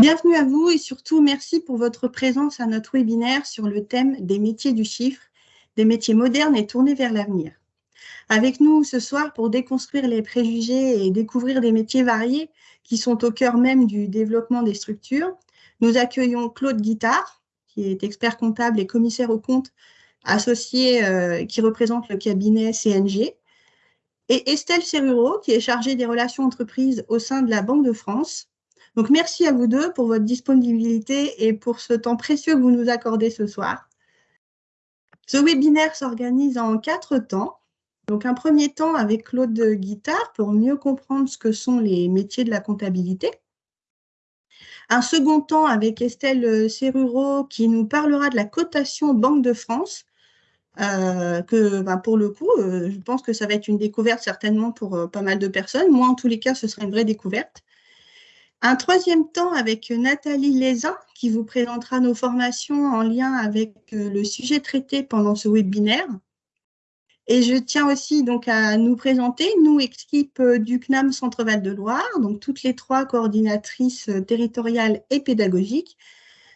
Bienvenue à vous et surtout merci pour votre présence à notre webinaire sur le thème des métiers du chiffre, des métiers modernes et tournés vers l'avenir. Avec nous ce soir pour déconstruire les préjugés et découvrir des métiers variés qui sont au cœur même du développement des structures, nous accueillons Claude Guittard, qui est expert comptable et commissaire aux comptes associé euh, qui représente le cabinet CNG, et Estelle Serruro, qui est chargée des relations entreprises au sein de la Banque de France, donc, merci à vous deux pour votre disponibilité et pour ce temps précieux que vous nous accordez ce soir. Ce webinaire s'organise en quatre temps. Donc, un premier temps avec Claude Guittard pour mieux comprendre ce que sont les métiers de la comptabilité. Un second temps avec Estelle Serruro qui nous parlera de la cotation Banque de France, euh, que ben, pour le coup, euh, je pense que ça va être une découverte certainement pour euh, pas mal de personnes. Moi, en tous les cas, ce sera une vraie découverte. Un troisième temps avec Nathalie Lézin qui vous présentera nos formations en lien avec euh, le sujet traité pendant ce webinaire. Et je tiens aussi donc à nous présenter, nous, équipe euh, du CNAM Centre-Val de Loire, donc toutes les trois coordinatrices euh, territoriales et pédagogiques.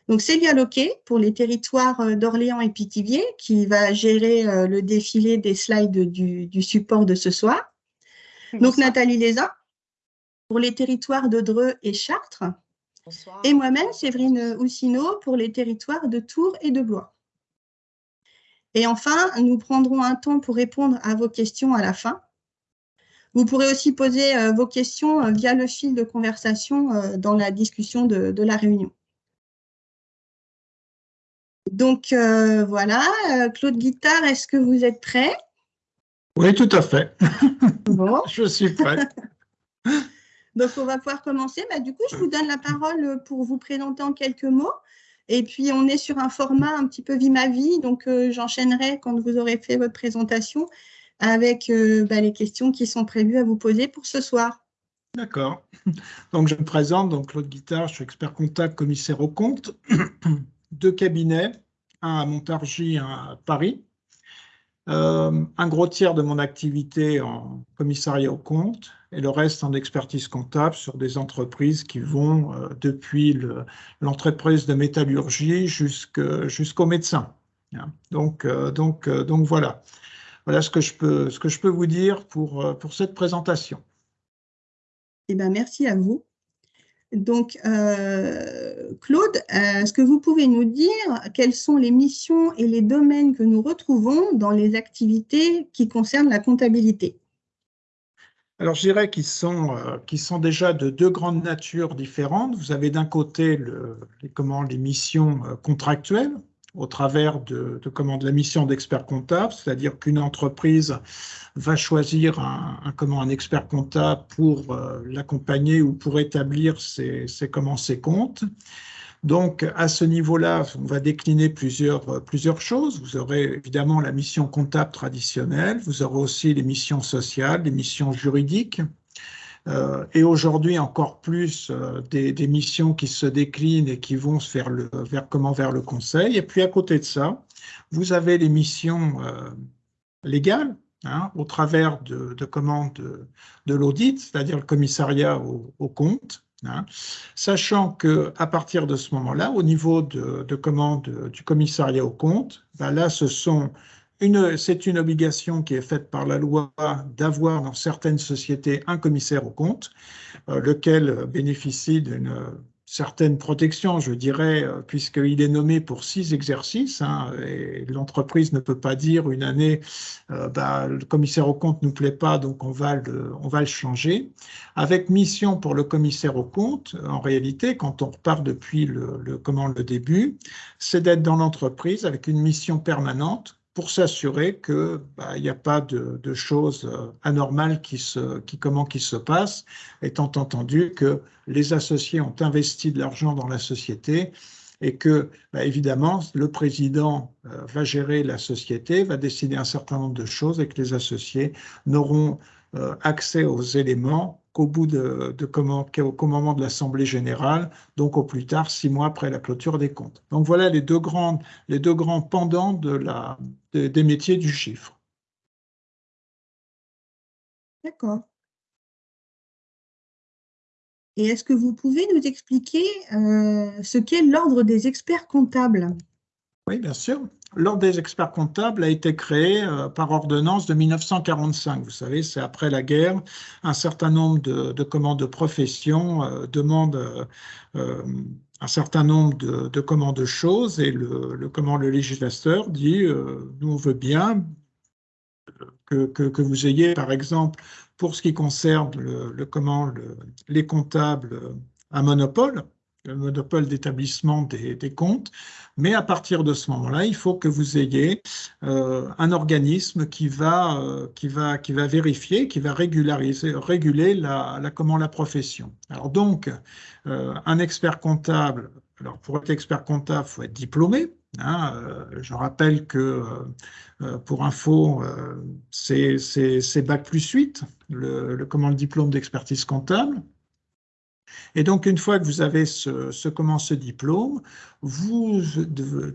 Donc Célia Loquet pour les territoires d'Orléans et Pithiviers qui va gérer le défilé des slides du, support de ce soir. Donc Nathalie Lézin pour les territoires de Dreux et Chartres. Et moi-même, Séverine Houssineau, pour les territoires de Tours et de Blois. Et enfin, nous prendrons un temps pour répondre à vos questions à la fin. Vous pourrez aussi poser euh, vos questions euh, via le fil de conversation euh, dans la discussion de, la réunion. Donc voilà, Claude Guittard, est-ce que vous êtes prêt? Oui, tout à fait. Bon. Je suis prêt. Donc, on va pouvoir commencer. Bah, du coup, je vous donne la parole pour vous présenter en quelques mots. Et puis, on est sur un format un petit peu vie ma vie. Donc, euh, j'enchaînerai quand vous aurez fait votre présentation avec euh, bah, les questions qui sont prévues à vous poser pour ce soir. D'accord. Donc, je me présente, donc Claude Guittard, je suis expert comptable, commissaire au compte, deux cabinets, un à Montargis, un à Paris. Euh, un gros tiers de mon activité en commissariat au compte et le reste en expertise comptable sur des entreprises qui vont euh, depuis l'entreprise de métallurgie jusqu'au médecin. Hein. Donc, euh, voilà. Voilà ce que je peux, vous dire pour, pour cette présentation. Eh ben, merci à vous. Donc, euh, Claude, est-ce que vous pouvez nous dire quelles sont les missions et les domaines que nous retrouvons dans les activités qui concernent la comptabilité? Alors, je dirais qu'ils sont, euh, déjà de deux grandes natures différentes. Vous avez d'un côté le, les, missions euh, contractuelles, au travers de, de, la mission d'expert comptable, c'est-à-dire qu'une entreprise va choisir un, comment, un expert comptable pour euh, l'accompagner ou pour établir ses, ses, comment, ses comptes. Donc, à ce niveau-là, on va décliner plusieurs, plusieurs choses. Vous aurez évidemment la mission comptable traditionnelle, vous aurez aussi les missions sociales, les missions juridiques, euh, et aujourd'hui encore plus euh, des, missions qui se déclinent et qui vont vers le, vers, comment, vers le conseil. Et puis à côté de ça, vous avez les missions euh, légales, hein, au travers de, de, de, l'audit, c'est-à-dire le commissariat au, au compte, hein, sachant que à partir de ce moment-là, au niveau de, de du commissariat au compte, ben là, ce sont c'est une obligation qui est faite par la loi d'avoir dans certaines sociétés un commissaire au compte, euh, lequel bénéficie d'une certaine protection, je dirais, euh, puisqu'il est nommé pour six exercices, hein, et l'entreprise ne peut pas dire une année, euh, bah, le commissaire au compte ne nous plaît pas, donc on va, le, changer. Avec mission pour le commissaire au compte, en réalité, quand on repart depuis le, le début, c'est d'être dans l'entreprise avec une mission permanente pour s'assurer qu'il bah, n'y a pas de, choses euh, anormales qui se, qui, comment, qui se passent, étant entendu que les associés ont investi de l'argent dans la société et que, bah, évidemment, le président euh, va gérer la société, va décider un certain nombre de choses et que les associés n'auront euh, accès aux éléments qu'au bout de, comment, qu'au moment de l'Assemblée générale, donc au plus tard, six mois après la clôture des comptes. Donc voilà les deux, grandes, les deux grands pendants de la, des métiers du chiffre. D'accord. Et est-ce que vous pouvez nous expliquer ce qu'est l'ordre des experts comptables? Oui, bien sûr. L'Ordre des experts comptables a été créé euh, par ordonnance de 1945. Vous savez, c'est après la guerre. Un certain nombre de, commandes de profession euh, demandent euh, un certain nombre de, commandes de choses et le, le, le législateur dit nous on veut bien que, vous ayez, par exemple, pour ce qui concerne le, les comptables, un monopole le monopole d'établissement des, comptes, mais à partir de ce moment-là, il faut que vous ayez euh, un organisme qui va, euh, qui, va, qui va vérifier, qui va régulariser, réguler la, comment, la profession. Alors donc, euh, un expert comptable, alors pour être expert comptable, il faut être diplômé. Hein, je rappelle que pour info, c'est Bac plus 8, le, le, comment, le diplôme d'expertise comptable. Et donc, une fois que vous avez ce, ce, comment, ce diplôme, vous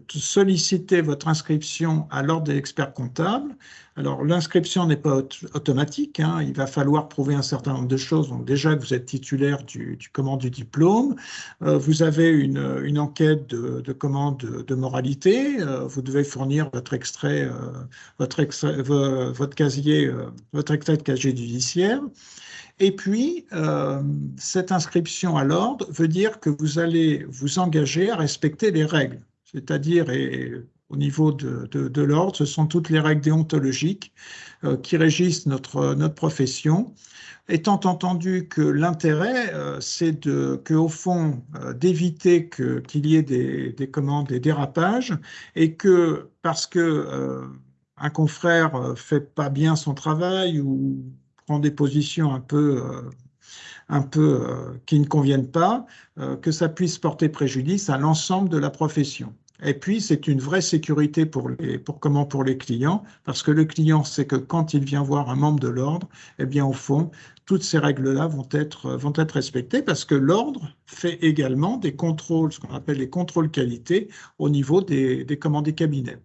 sollicitez votre inscription à l'ordre des experts comptables. Alors, l'inscription n'est pas automatique, hein. il va falloir prouver un certain nombre de choses. Donc, déjà que vous êtes titulaire du, du comment, du diplôme, euh, vous avez une, enquête de, de, commande de, moralité, euh, vous devez fournir votre extrait, euh, votre casier, votre extrait de casier judiciaire. Et puis, euh, cette inscription à l'ordre veut dire que vous allez vous engager à respecter les règles. C'est-à-dire, et au niveau de, l'ordre, ce sont toutes les règles déontologiques euh, qui régissent notre, notre profession, étant entendu que l'intérêt, euh, c'est de, que, au fond, d'éviter qu'il y ait des, des, commandes, des dérapages, et que parce que un confrère fait pas bien son travail ou prend des positions un peu, euh, un peu euh, qui ne conviennent pas, euh, que ça puisse porter préjudice à l'ensemble de la profession. Et puis, c'est une vraie sécurité pour les, pour comment pour les clients, parce que le client sait que quand il vient voir un membre de l'ordre, eh bien, au fond, toutes ces règles-là vont être, vont être respectées parce que l'ordre fait également des contrôles, ce qu'on appelle les contrôles qualité au niveau des, des commandes des cabinets.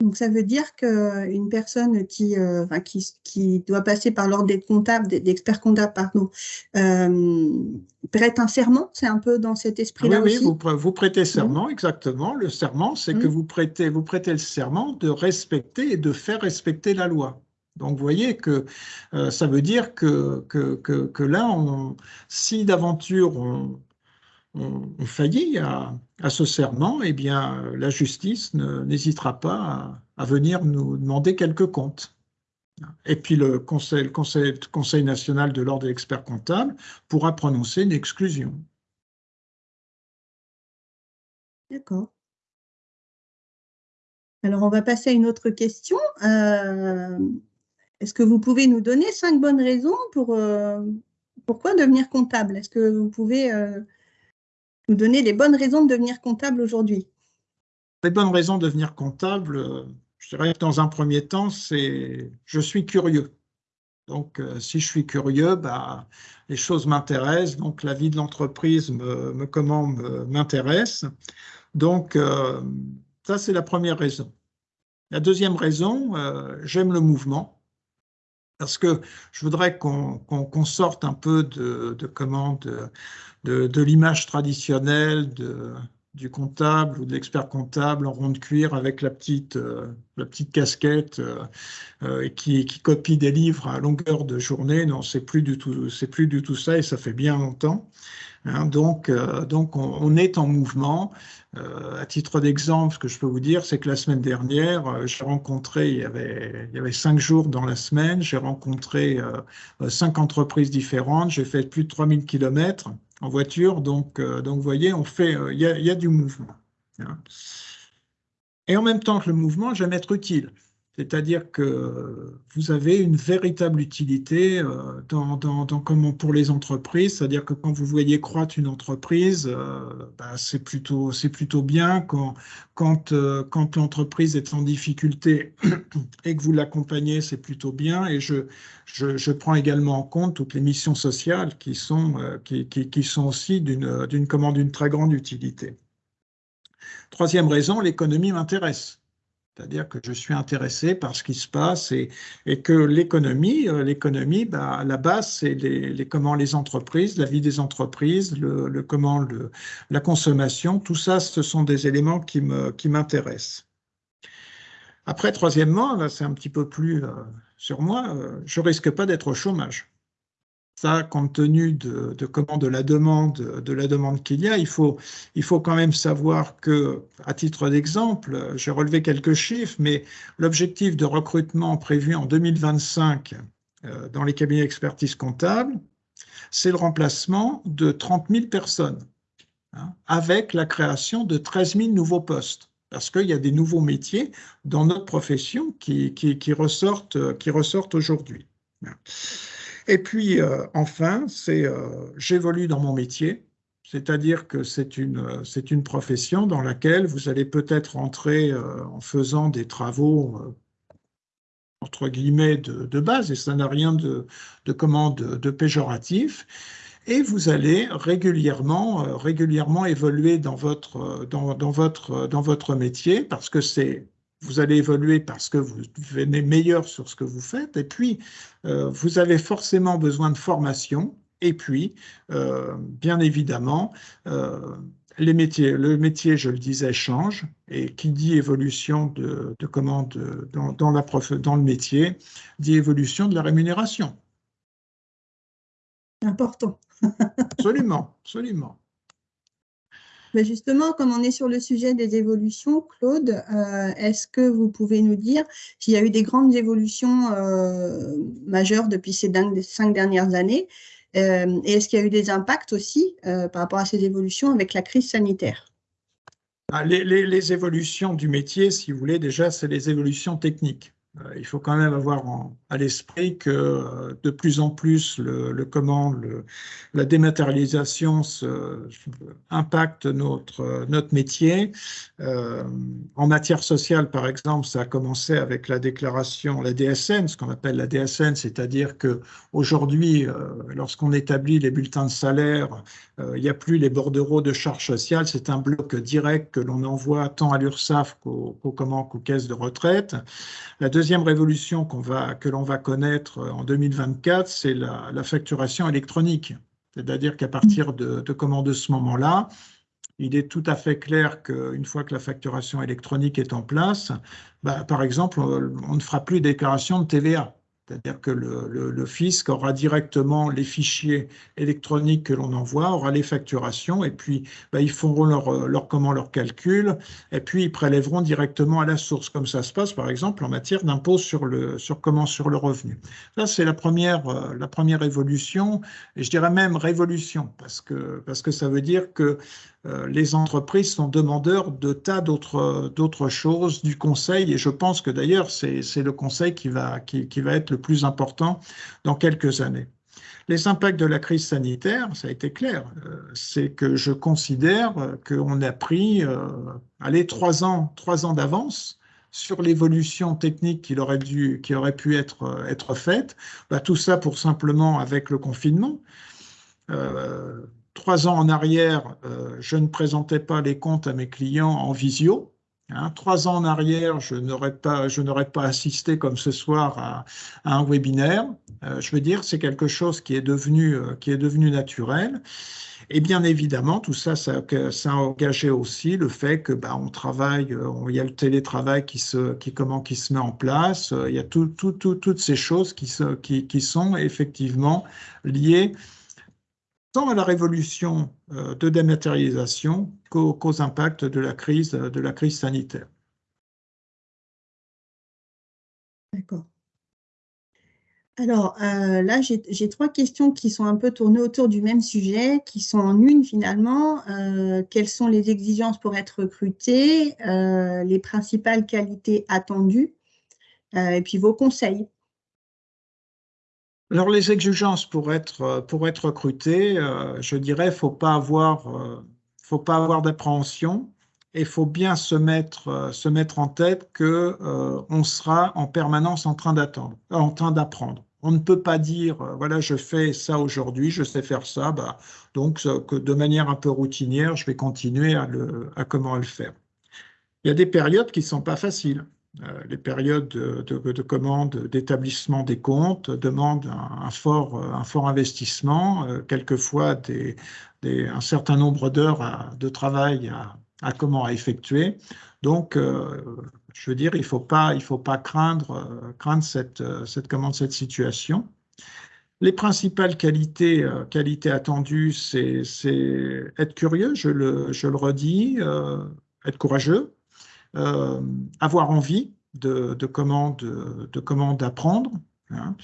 Donc, ça veut dire qu'une personne qui, euh, qui, doit passer par l'ordre des comptables, des, experts comptables, pardon, euh, prête un serment, c'est un peu dans cet esprit-là oui, Oui, vous, prêtez serment, exactement. Le serment, c'est que mmh. vous prêtez, vous prêtez le serment de respecter et de faire respecter la loi. Donc, vous voyez que euh, ça veut dire que, que, que, là, on, si d'aventure on, on, faillit à, ce serment, eh bien, la justice n'hésitera pas à, venir nous demander quelques comptes. Et puis le Conseil, conseil, conseil national de l'ordre des experts comptables pourra prononcer une exclusion. D'accord. Alors, on va passer à une autre question. Euh, est-ce que vous pouvez nous donner cinq bonnes raisons pour euh, pourquoi devenir comptable? Est-ce que vous pouvez euh, nous donner les bonnes raisons de devenir comptable aujourd'hui Les bonnes raisons de devenir comptable, je dirais que dans un premier temps, c'est je suis curieux. Donc, euh, si je suis curieux, bah, les choses m'intéressent. Donc, la vie de l'entreprise me, m'intéresse. Donc, euh, ça, c'est la première raison. La deuxième raison, euh, j'aime le mouvement parce que je voudrais qu'on sorte un peu de, de comment de, l'image traditionnelle du comptable ou de l'expert comptable en rond de cuir avec la petite, euh, la petite casquette euh, euh, qui, qui, copie des livres à longueur de journée. Non, c'est plus plus du tout ça et ça fait bien longtemps. Hein. donc, donc on, est en mouvement. à titre d'exemple, ce que je peux vous dire, c'est que la semaine dernière, j'ai rencontré, il y, avait, il y avait cinq jours dans la semaine, j'ai rencontré cinq entreprises différentes, j'ai fait plus de 3000 kilomètres en voiture. Donc, euh, donc vous voyez, on fait, euh, il y, a, du mouvement. Hein. Et en même temps que le mouvement, j'aime être utile. C'est-à-dire que vous avez une véritable utilité euh, dans, dans, dans, pour les entreprises. C'est-à-dire que quand vous voyez croître une entreprise, euh, bah, c'est plutôt, plutôt bien. Quand, quand, euh, quand l'entreprise est en difficulté et que vous l'accompagnez, c'est plutôt bien. Et je, je, je, prends également en compte toutes les missions sociales qui sont, qui, qui, qui sont aussi d'une commande d'une très grande utilité. Troisième raison, l'économie m'intéresse C'est-à-dire que je suis intéressé par ce qui se passe et, que l'économie, euh, l'économie, bah, à la base, c'est comment les entreprises, la vie des entreprises, le, comment la consommation, tout ça, ce sont des éléments qui m'intéressent. Qui Après, troisièmement, là, c'est un petit peu plus euh, sur moi, euh, je risque pas d'être au chômage ça, compte tenu de, comment de la demande, de la demande qu'il y a, il faut, quand même savoir que, à titre d'exemple, j'ai relevé quelques chiffres, mais l'objectif de recrutement prévu en 2025 euh, dans les cabinets d'expertise comptable, c'est le remplacement de 30 000 personnes, hein, avec la création de 13 000 nouveaux postes parce qu'il y a des nouveaux métiers dans notre profession qui, qui, qui ressortent aujourd'hui. Et puis, euh, enfin, c'est euh, j'évolue dans mon métier, c'est-à-dire que c'est une, euh, c'est une profession dans laquelle vous allez peut-être entrer en faisant des travaux entre guillemets de, base, et ça n'a rien de, de, de, péjoratif, et vous allez régulièrement, régulièrement évoluer dans votre, dans, dans, votre, dans votre métier parce que c'est vous allez évoluer parce que vous devenez meilleur sur ce que vous faites, et puis euh, vous avez forcément besoin de formation, et puis, euh, bien évidemment, euh, les métiers, le métier, je le disais, change, et qui dit évolution de, de commande dans, dans, la dans le métier, dit évolution de la rémunération. Important. absolument, absolument justement, comme on est sur le sujet des évolutions, Claude, euh, est-ce que vous pouvez nous dire s'il y a eu des grandes évolutions euh, majeures depuis ces cinq dernières années euh, et est-ce qu'il y a eu des impacts aussi par rapport à ces évolutions avec la crise sanitaire? Ah, les, évolutions du métier, si vous voulez, déjà, c'est les évolutions techniques. Euh, il faut quand même avoir à l'esprit que euh, de plus en plus le, le comment la dématérialisation impacte notre notre métier. Euh, en matière sociale, par exemple, ça a commencé avec la déclaration, la DSN, ce qu'on appelle la DSN, c'est-à-dire que aujourd'hui, euh, lorsqu'on établit les bulletins de salaire, il n'y a plus les bordereaux de charges sociales, c'est un bloc direct que l'on envoie tant à l'URSSAF qu'aux qu'aux caisses de retraite. La deuxième révolution va, que l'on va connaître en 2024, c'est la, facturation électronique. C'est-à-dire qu'à partir de, de, de ce moment-là, il est tout à fait clair qu'une fois que la facturation électronique est en place, bah, par exemple, on ne fera plus déclaration de TVA. C'est-à-dire que le, fisc aura directement les fichiers électroniques que l'on envoie, aura les facturations, et puis bah, ils feront leur, leur, comment, leur calcul, et puis ils prélèveront directement à la source, comme ça se passe par exemple en matière d'impôt sur le, sur, comment, sur le revenu. Ça, c'est la première, euh, la première évolution, et je dirais même révolution, parce que, parce que ça veut dire que euh, les entreprises sont demandeurs de tas d'autres choses du conseil et je pense que d'ailleurs c'est le conseil qui va, qui, qui va être le plus important dans quelques années. Les impacts de la crise sanitaire, ça a été clair, euh, c'est que je considère qu'on a pris euh, allez, trois ans, trois ans d'avance sur l'évolution technique qui aurait, dû, qui aurait pu être, être faite. Bah, tout ça pour simplement avec le confinement. Euh, trois ans en arrière, euh, je ne présentais pas les comptes à mes clients en visio. Hein. trois ans en arrière, je n'aurais pas, pas assisté comme ce soir à, un webinaire. Euh, je veux dire, c'est quelque chose qui est devenu, euh, qui est devenu naturel. Et bien évidemment, tout ça, ça, a engagé aussi le fait que bah, on travaille, il y a le télétravail qui se, qui, comment, qui se met en place, il y a tout, tout, toutes ces choses qui, se, qui sont effectivement liées tant à la révolution euh, de dématérialisation qu'aux impacts de la crise, sanitaire. D'accord. Alors euh, là, j'ai trois questions qui sont un peu tournées autour du même sujet, qui sont en une finalement. Euh, quelles sont les exigences pour être recruté, les principales qualités attendues, et puis vos conseils alors les exigences pour être, pour être recruté, euh, je dirais, faut pas avoir, euh, faut pas avoir d'appréhension et faut bien se mettre, euh, se mettre en tête que on sera en permanence en train d'attendre, en train d'apprendre. On ne peut pas dire, voilà, je fais ça aujourd'hui, je sais faire ça, bah, donc de manière un peu routinière, je vais continuer à, le, à comment le faire. Il y a des périodes qui ne sont pas faciles. Les périodes de, de, commande d'établissement des comptes demandent un, fort, un fort investissement, quelquefois des, des, un certain nombre d'heures de travail à, comment effectuer. Donc, je veux dire, il ne faut pas, craindre, cette, cette, cette situation. Les principales qualités, euh, attendues, c'est être curieux, je le, redis, euh, être courageux, euh, avoir envie de, comment de, d'apprendre. Hein.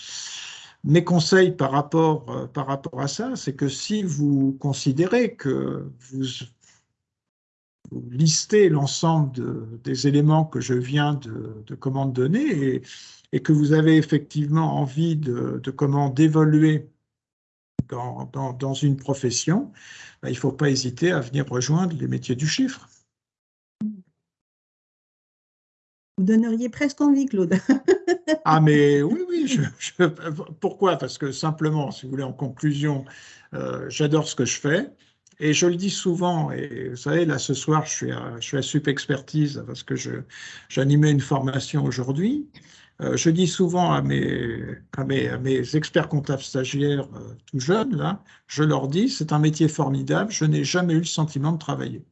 Mes conseils par rapport, par rapport à ça, c'est que si vous considérez que vous, listez l'ensemble des éléments que je viens de, de comment donner et, que vous avez effectivement envie de, comment d'évoluer dans, dans, une profession, ben, il ne faut pas hésiter à venir rejoindre les métiers du chiffre. Vous donneriez presque envie, Claude. ah, mais oui, oui. Je, pourquoi? Parce que simplement, si vous voulez, en conclusion, euh, j'adore ce que je fais. Et je le dis souvent, et vous savez, là ce soir, je suis à, je suis à Sup Expertise parce que j'animais une formation aujourd'hui. Euh, je dis souvent à mes, à mes, experts comptables stagiaires euh, tout jeunes, là, je leur dis, c'est un métier formidable, je n'ai jamais eu le sentiment de travailler.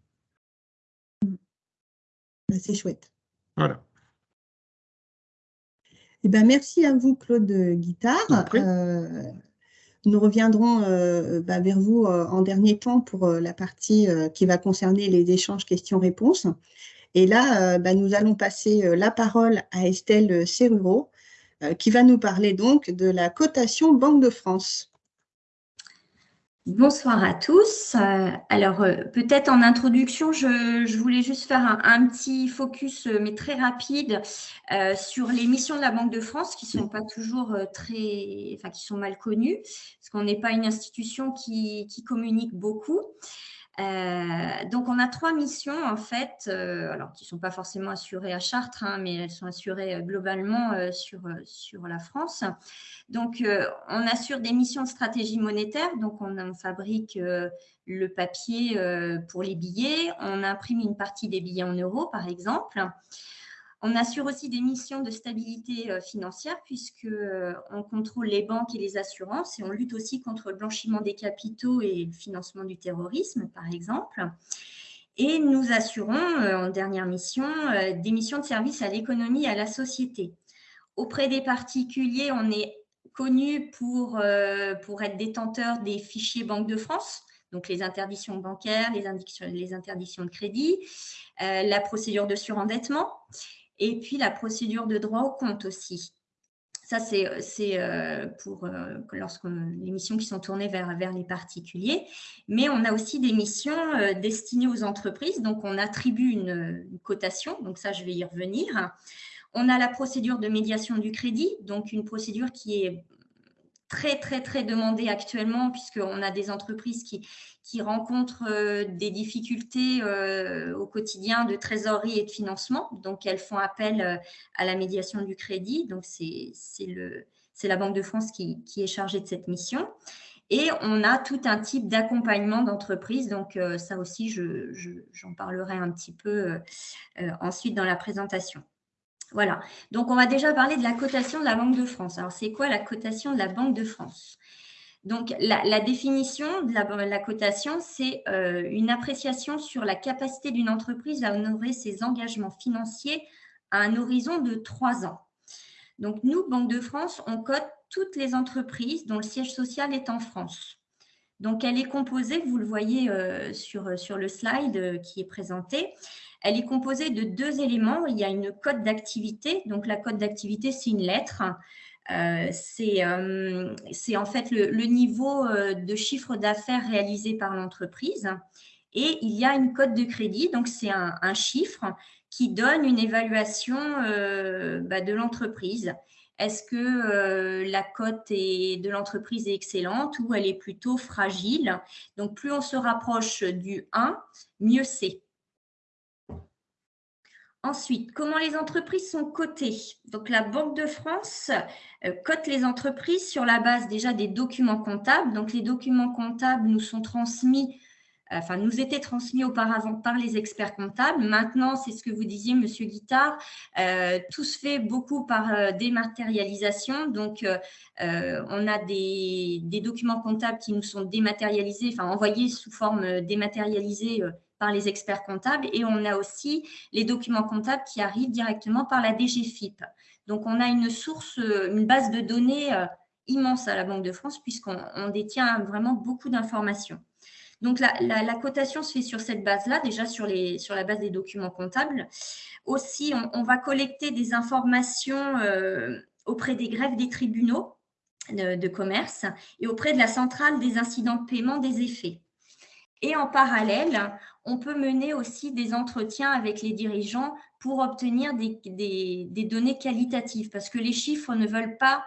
Ben, c'est chouette. Voilà. Eh ben, merci à vous, Claude Guittard. Euh, nous reviendrons ben, vers vous en dernier temps pour la partie qui va concerner les échanges questions-réponses. Et là, euh, bah, nous allons passer euh, la parole à Estelle Serruro, euh, qui va nous parler donc de la cotation Banque de France. Bonsoir à tous. Alors, peut-être en introduction, je, voulais juste faire un, petit focus, mais très rapide, sur les missions de la Banque de France qui sont pas toujours très, enfin, qui sont mal connues, parce qu'on n'est pas une institution qui, qui communique beaucoup. Euh, donc, on a trois missions, en fait, euh, alors qui ne sont pas forcément assurées à Chartres, hein, mais elles sont assurées euh, globalement sur, sur la France. Donc, on assure des missions de stratégie monétaire. Donc, on, on fabrique le papier pour les billets. On imprime une partie des billets en euros, par exemple. On assure aussi des missions de stabilité euh, financière puisqu'on euh, contrôle les banques et les assurances et on lutte aussi contre le blanchiment des capitaux et le financement du terrorisme, par exemple. Et nous assurons, euh, en dernière mission, des missions de service à l'économie et à la société. Auprès des particuliers, on est connu pour, pour être détenteur des fichiers Banque de France, donc les interdictions bancaires, les, les interdictions de crédit, la procédure de surendettement et puis la procédure de droit au compte aussi. Ça, c'est euh, pour euh, les missions qui sont tournées vers, vers les particuliers. Mais on a aussi des missions euh, destinées aux entreprises. Donc, on attribue une, cotation. Donc, ça, je vais y revenir. On a la procédure de médiation du crédit. Donc, une procédure qui est très, très, très demandée actuellement puisqu'on a des entreprises qui, qui rencontrent euh, des difficultés euh, au quotidien de trésorerie et de financement. Donc, elles font appel euh, à la médiation du crédit. Donc, c'est la Banque de France qui, est chargée de cette mission. Et on a tout un type d'accompagnement d'entreprise. Donc, ça aussi, j'en parlerai un petit peu ensuite dans la présentation. Voilà. Donc, on va déjà parler de la cotation de la Banque de France. Alors, c'est quoi la cotation de la Banque de France? Donc, la, définition de la, cotation, c'est euh, une appréciation sur la capacité d'une entreprise à honorer ses engagements financiers à un horizon de trois ans. Donc, nous, Banque de France, on cote toutes les entreprises dont le siège social est en France. Donc, elle est composée, vous le voyez euh, sur, sur le slide euh, qui est présenté, elle est composée de deux éléments. Il y a une cote d'activité. Donc, la cote d'activité, c'est une lettre euh, euh, c'est en fait le, niveau euh, de chiffre d'affaires réalisé par l'entreprise. Et il y a une cote de crédit, donc c'est un, chiffre qui donne une évaluation bah, de l'entreprise. Est-ce que la cote de l'entreprise est excellente ou elle est plutôt fragile? Donc, plus on se rapproche du 1, mieux c'est. Ensuite, comment les entreprises sont cotées? Donc, la Banque de France euh, cote les entreprises sur la base déjà des documents comptables. Donc, les documents comptables nous sont transmis enfin, nous était transmis auparavant par les experts comptables. Maintenant, c'est ce que vous disiez, Monsieur Guittard, tout se fait beaucoup par dématérialisation. Donc, on a des, des, documents comptables qui nous sont dématérialisés, enfin envoyés sous forme dématérialisée par les experts comptables et on a aussi les documents comptables qui arrivent directement par la DGFIP. Donc, on a une source, une base de données immense à la Banque de France puisqu'on détient vraiment beaucoup d'informations. Donc, la, cotation se fait sur cette base-là, déjà sur, la base des documents comptables. Aussi, on, va collecter des informations euh, auprès des grèves des tribunaux de, commerce et auprès de la centrale des incidents de paiement des effets. Et en parallèle, on peut mener aussi des entretiens avec les dirigeants pour obtenir des données qualitatives parce que les chiffres ne veulent pas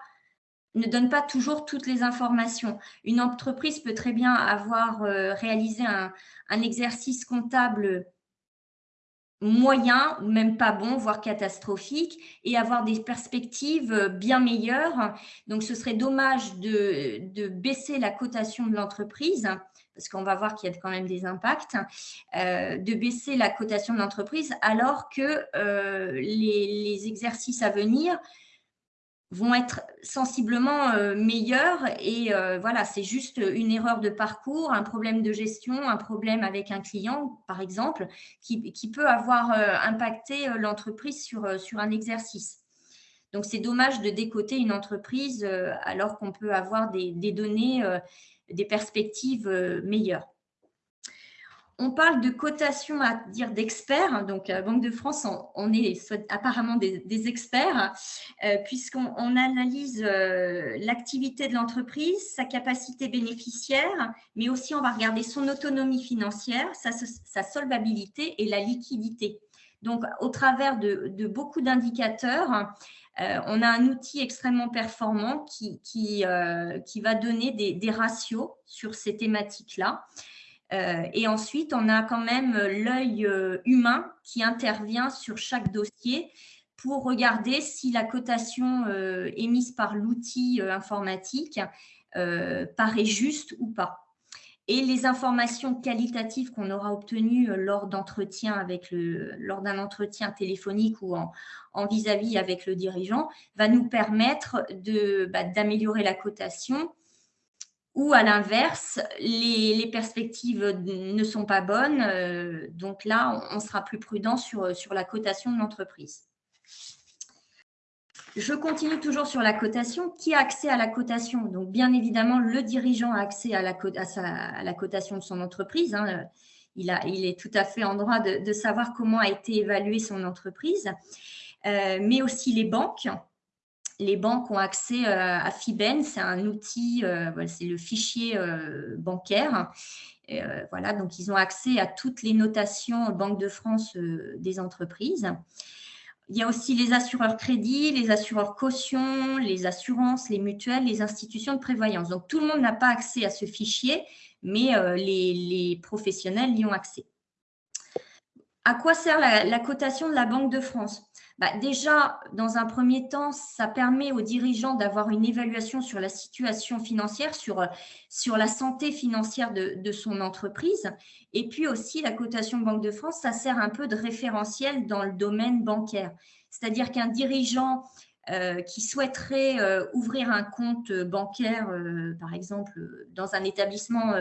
ne donne pas toujours toutes les informations. Une entreprise peut très bien avoir euh, réalisé un, exercice comptable moyen même pas bon, voire catastrophique, et avoir des perspectives bien meilleures. Donc, ce serait dommage de, baisser la cotation de l'entreprise, parce qu'on va voir qu'il y a quand même des impacts, euh, de baisser la cotation de l'entreprise alors que euh, les, exercices à venir vont être sensiblement euh, meilleurs et euh, voilà, c'est juste une erreur de parcours, un problème de gestion, un problème avec un client, par exemple, qui, peut avoir euh, impacté l'entreprise sur, sur un exercice. Donc, c'est dommage de décoter une entreprise alors qu'on peut avoir des données, des perspectives meilleures. On parle de cotation à dire d'experts. Donc, à Banque de France, on, est apparemment des, experts, euh, puisqu'on analyse euh, l'activité de l'entreprise, sa capacité bénéficiaire, mais aussi on va regarder son autonomie financière, sa, solvabilité et la liquidité. Donc, au travers de, beaucoup d'indicateurs, euh, on a un outil extrêmement performant qui, va donner des ratios sur ces thématiques-là. Euh, et ensuite, on a quand même l'œil euh, humain qui intervient sur chaque dossier pour regarder si la cotation euh, émise par l'outil informatique paraît juste ou pas. Et les informations qualitatives qu'on aura obtenues lors d'un entretien téléphonique ou en vis-à-vis avec le dirigeant va nous permettre bah, d'améliorer la cotation ou à l'inverse, les, perspectives ne sont pas bonnes. Euh, donc là, on, sera plus prudent sur, la cotation de l'entreprise. Je continue toujours sur la cotation. Qui a accès à la cotation? Donc, bien évidemment, le dirigeant a accès à la, cotation de son entreprise. Hein. Il, est tout à fait en droit de, savoir comment a été évaluée son entreprise, euh, mais aussi les banques les banques ont accès euh, à FIBEN, c'est un outil, euh, c'est le fichier euh, bancaire. voilà, donc ils ont accès à toutes les notations Banque de France des entreprises. Il y a aussi les assureurs crédits, les assureurs caution, les assurances, les mutuelles, les institutions de prévoyance. Donc, tout le monde n'a pas accès à ce fichier, mais les, professionnels y ont accès. À quoi sert la cotation de la Banque de France? Bah, déjà, dans un premier temps, ça permet aux dirigeants d'avoir une évaluation sur la situation financière, sur, sur la santé financière de, son entreprise. Et puis aussi, la cotation Banque de France, ça sert un peu de référentiel dans le domaine bancaire. C'est-à-dire qu'un dirigeant euh, qui souhaiterait euh, ouvrir un compte bancaire, euh, par exemple, dans un établissement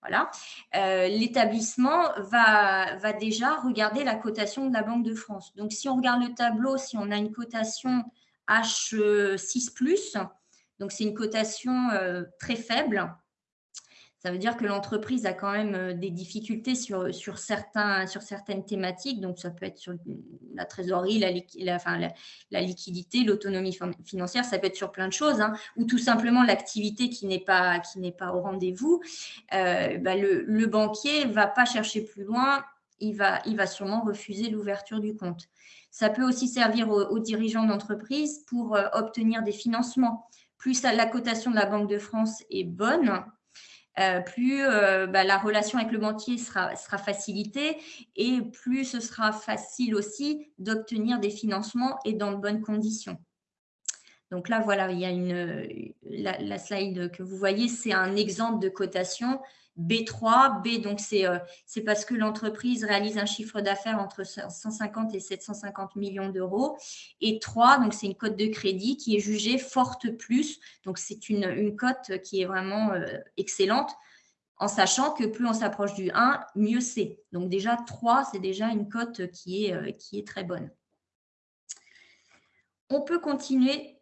voilà. Euh, l'établissement va, déjà regarder la cotation de la Banque de France. Donc, si on regarde le tableau, si on a une cotation H6+, donc c'est une cotation euh, très faible, ça veut dire que l'entreprise a quand même euh, des difficultés sur, sur, certains, sur certaines thématiques. Donc, ça peut être sur la trésorerie, la, la, liquidité, l'autonomie financière, ça peut être sur plein de choses, hein, ou tout simplement l'activité qui n'est pas, pas au rendez-vous. Euh, bah, le, banquier ne va pas chercher plus loin, il va, il va sûrement refuser l'ouverture du compte. Ça peut aussi servir aux, dirigeants d'entreprise pour euh, obtenir des financements. Plus la cotation de la Banque de France est bonne, plus euh, bah, la relation avec le banquier sera, sera facilitée et plus ce sera facile aussi d'obtenir des financements et dans de bonnes conditions. Donc là, voilà, il y a une, la, slide que vous voyez, c'est un exemple de cotation B3. B, donc euh, c'est parce que l'entreprise réalise un chiffre d'affaires entre 150 et 750 millions d'euros. Et 3, donc c'est une cote de crédit qui est jugée forte plus. Donc c'est une, cote qui est vraiment euh, excellente en sachant que plus on s'approche du 1, mieux c'est. Donc déjà 3, c'est déjà une cote euh, qui est très bonne. On peut continuer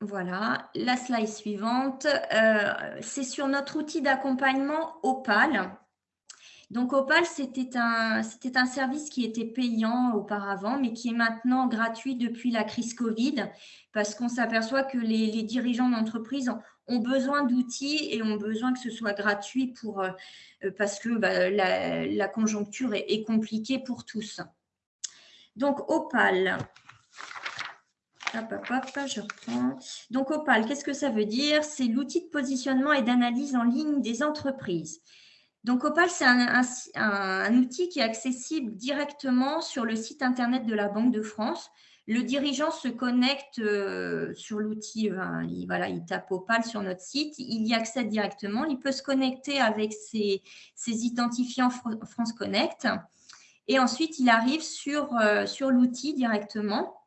voilà, la slide suivante, euh, c'est sur notre outil d'accompagnement Opal. Donc Opal, c'était un, service qui était payant auparavant, mais qui est maintenant gratuit depuis la crise Covid, parce qu'on s'aperçoit que les, dirigeants d'entreprise ont, besoin d'outils et ont besoin que ce soit gratuit pour, euh, parce que bah, la, conjoncture est compliquée pour tous. Donc Opal, je reprends. Donc, Opal, qu'est-ce que ça veut dire? C'est l'outil de positionnement et d'analyse en ligne des entreprises. Donc, Opal, c'est un, outil qui est accessible directement sur le site Internet de la Banque de France. Le dirigeant se connecte euh, sur l'outil, il, voilà, il tape Opal sur notre site, il y accède directement, il peut se connecter avec ses, identifiants France Connect et ensuite il arrive sur, euh, sur l'outil directement.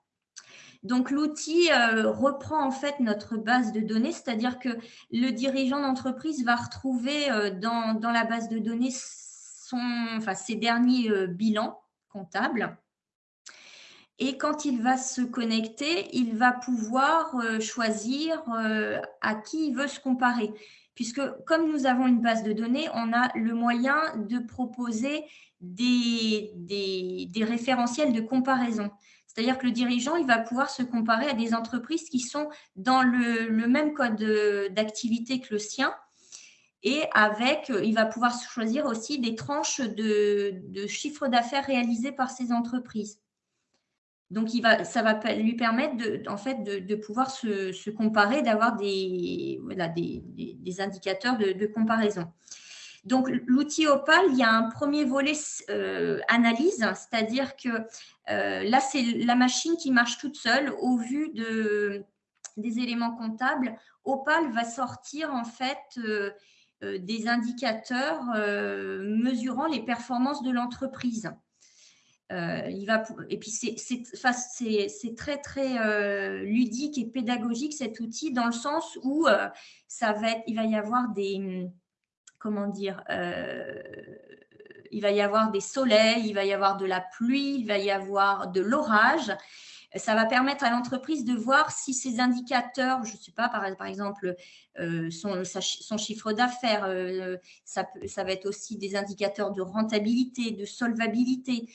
Donc, l'outil euh, reprend en fait notre base de données, c'est-à-dire que le dirigeant d'entreprise va retrouver euh, dans, la base de données ses derniers euh, bilans comptables. Et quand il va se connecter, il va pouvoir choisir à qui il veut se comparer. Puisque comme nous avons une base de données, on a le moyen de proposer des référentiels de comparaison. C'est-à-dire que le dirigeant, il va pouvoir se comparer à des entreprises qui sont dans le, même code d'activité que le sien. Et avec, euh, il va pouvoir choisir aussi des tranches de, chiffre d'affaires réalisés par ces entreprises. Donc, il va, ça va lui permettre de, en fait, de, pouvoir se, comparer, d'avoir des, des, indicateurs de, comparaison. Donc, l'outil Opal, il y a un premier volet euh, analyse, c'est-à-dire que euh, là, c'est la machine qui marche toute seule au vu de, des éléments comptables. Opal va sortir en fait euh, des indicateurs mesurant les performances de l'entreprise. et puis, c'est très, très ludique et pédagogique cet outil dans le sens où il va y avoir des, comment dire, euh, il va y avoir des soleils, il va y avoir de la pluie, il va y avoir de l'orage. Ça va permettre à l'entreprise de voir si ces indicateurs, je ne sais pas, par, exemple, euh, son, chiffre d'affaires, euh, ça, ça, va être aussi des indicateurs de rentabilité, de solvabilité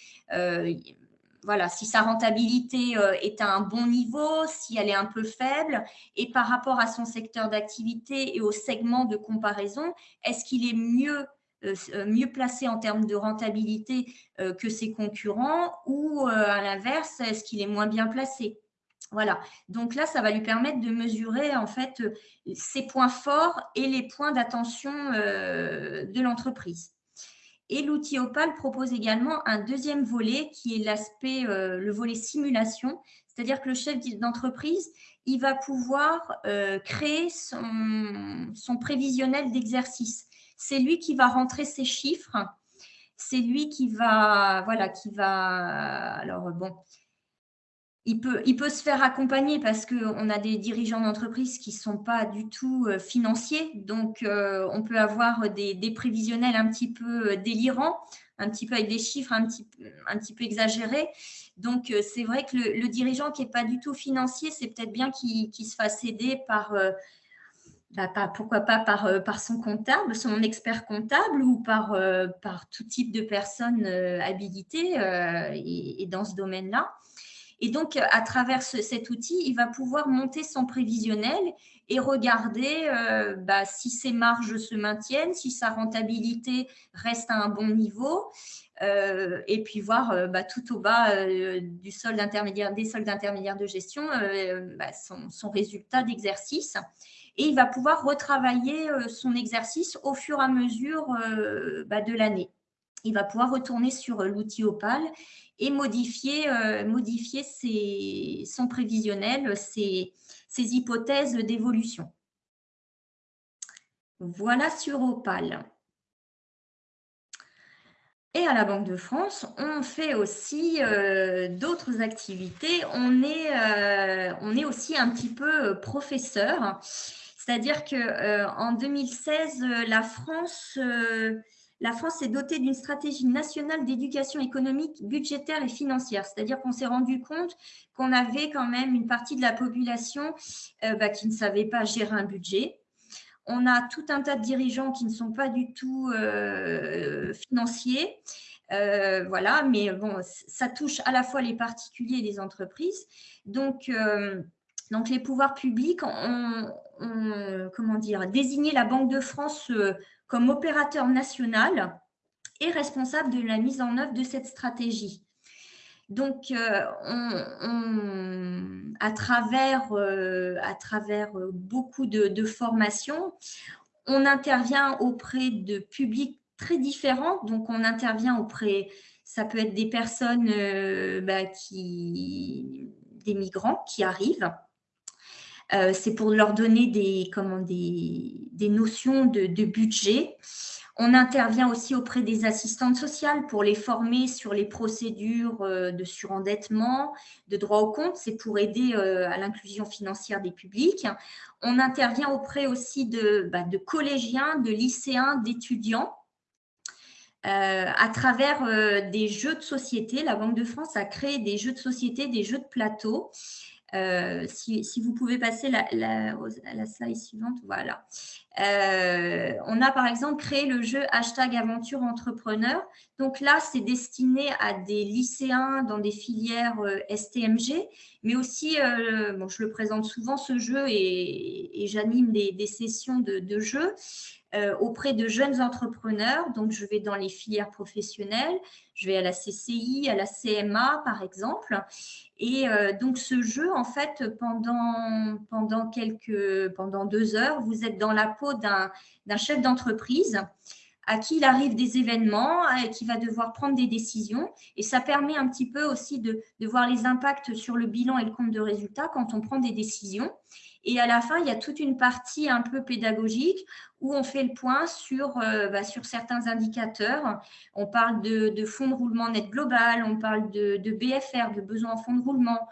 voilà, si sa rentabilité euh, est à un bon niveau, si elle est un peu faible, et par rapport à son secteur d'activité et au segment de comparaison, est-ce qu'il est mieux, euh, euh, mieux placé en termes de rentabilité que ses concurrents ou à l'inverse, est-ce qu'il est moins bien placé? Voilà, donc là, ça va lui permettre de mesurer en fait ses points forts et les points d'attention de l'entreprise. Et l'outil Opal propose également un deuxième volet qui est l'aspect, euh, le volet simulation, c'est-à-dire que le chef d'entreprise, il va pouvoir euh, créer son, son prévisionnel d'exercice. C'est lui qui va rentrer ses chiffres, c'est lui qui va, voilà, qui va, alors bon, il peut, se faire accompagner parce qu'on a des dirigeants d'entreprise qui ne sont pas du tout euh, financiers. Donc, euh, on peut avoir des, prévisionnels un petit peu euh, délirants, un petit peu avec des chiffres un petit, peu exagérés. Donc, c'est vrai que le, dirigeant qui n'est pas du tout financier, c'est peut-être bien qu'il se fasse aider par, bah, pourquoi pas par, son comptable, son expert comptable ou par, tout type de personnes habilitées et, dans ce domaine-là. Et donc, à travers cet outil, il va pouvoir monter son prévisionnel et regarder euh, bah, si ses marges se maintiennent, si sa rentabilité reste à un bon niveau, euh, et puis voir euh, bah, tout au bas du solde intermédiaire, des soldes intermédiaires de gestion bah, son, résultat d'exercice. Et il va pouvoir retravailler son exercice au fur et à mesure de l'année. Il va pouvoir retourner sur l'outil Opal et modifier, modifier son prévisionnel, ses hypothèses d'évolution. Voilà sur Opal. Et à la Banque de France, on fait aussi euh, d'autres activités. On est, euh, aussi un petit peu euh, professeur. C'est-à-dire qu'en 2016, la France, la France est dotée d'une stratégie nationale d'éducation économique, budgétaire et financière. C'est-à-dire qu'on s'est rendu compte qu'on avait quand même une partie de la population bah, qui ne savait pas gérer un budget on a tout un tas de dirigeants qui ne sont pas du tout euh, financiers. Euh, voilà, mais ça touche à la fois les particuliers et les entreprises. Donc, euh, donc les pouvoirs publics ont, comment dire, désigné la Banque de France comme opérateur national et responsable de la mise en œuvre de cette stratégie. Donc, euh, à travers, euh, euh, beaucoup de, formations, on intervient auprès de publics très différents. Donc, on intervient auprès, ça peut être des personnes, bah, qui, des migrants qui arrivent. C'est pour leur donner des, notions de, de budget. On intervient aussi auprès des assistantes sociales pour les former sur les procédures euh, de surendettement, de droit au compte. C'est pour aider euh, à l'inclusion financière des publics. On intervient auprès aussi de, bah, collégiens, de lycéens, d'étudiants. Euh, à travers des jeux de société, la Banque de France a créé des jeux de société, des jeux de plateau euh, si, vous pouvez passer la, la, slide suivante, voilà. Euh, on a par exemple créé le jeu hashtag aventure entrepreneur. Donc là, c'est destiné à des lycéens dans des filières euh, STMG, mais aussi, bon, je le présente souvent ce jeu et, j'anime des, sessions de, de jeu. auprès de jeunes entrepreneurs. Donc, je vais dans les filières professionnelles, je vais à la CCI, à la CMA, par exemple. Et euh, donc, ce jeu, en fait, pendant, quelques, pendant deux heures, vous êtes dans la peau d'un chef d'entreprise à qui il arrive des événements, qui va devoir prendre des décisions. Et ça permet un petit peu aussi de, de voir les impacts sur le bilan et le compte de résultat quand on prend des décisions. Et à la fin, il y a toute une partie un peu pédagogique où on fait le point sur, euh, bah, sur certains indicateurs. On parle de, fonds de roulement net global, on parle de, BFR, de besoin en fonds de roulement,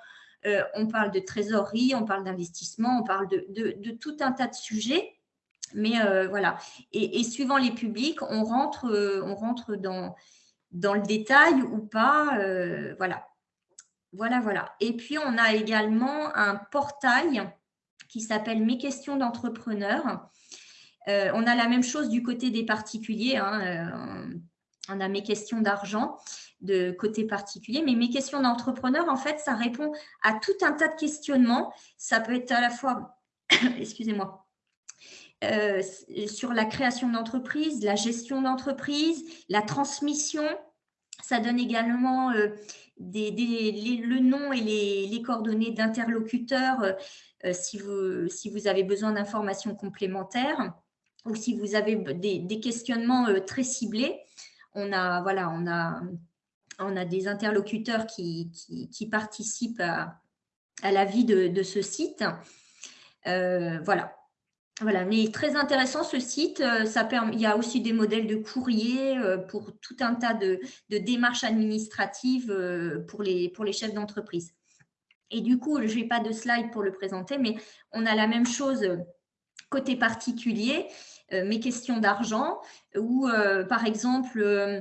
euh, on parle de trésorerie, on parle d'investissement, on parle de, tout un tas de sujets. Mais euh, voilà. Et, suivant les publics, on rentre, on rentre dans, dans le détail ou pas. voilà. Voilà, voilà. Et puis, on a également un portail qui s'appelle Mes questions d'entrepreneur. Euh, on a la même chose du côté des particuliers. Hein, euh, on a mes questions d'argent de côté particulier, mais mes questions d'entrepreneur, en fait, ça répond à tout un tas de questionnements. Ça peut être à la fois, excusez-moi, euh, sur la création d'entreprise, la gestion d'entreprise, la transmission. Ça donne également le nom et les coordonnées d'interlocuteurs si, vous, si vous avez besoin d'informations complémentaires ou si vous avez des, questionnements euh, très ciblés. On a, voilà, on a, des interlocuteurs qui, participent à, la vie de, ce site. Euh, voilà. Voilà, mais très intéressant ce site. Il y a aussi des modèles de courrier pour tout un tas de, démarches administratives pour les chefs d'entreprise. Et du coup, je n'ai pas de slide pour le présenter, mais on a la même chose côté particulier, euh, mes questions d'argent, où euh, par exemple, euh,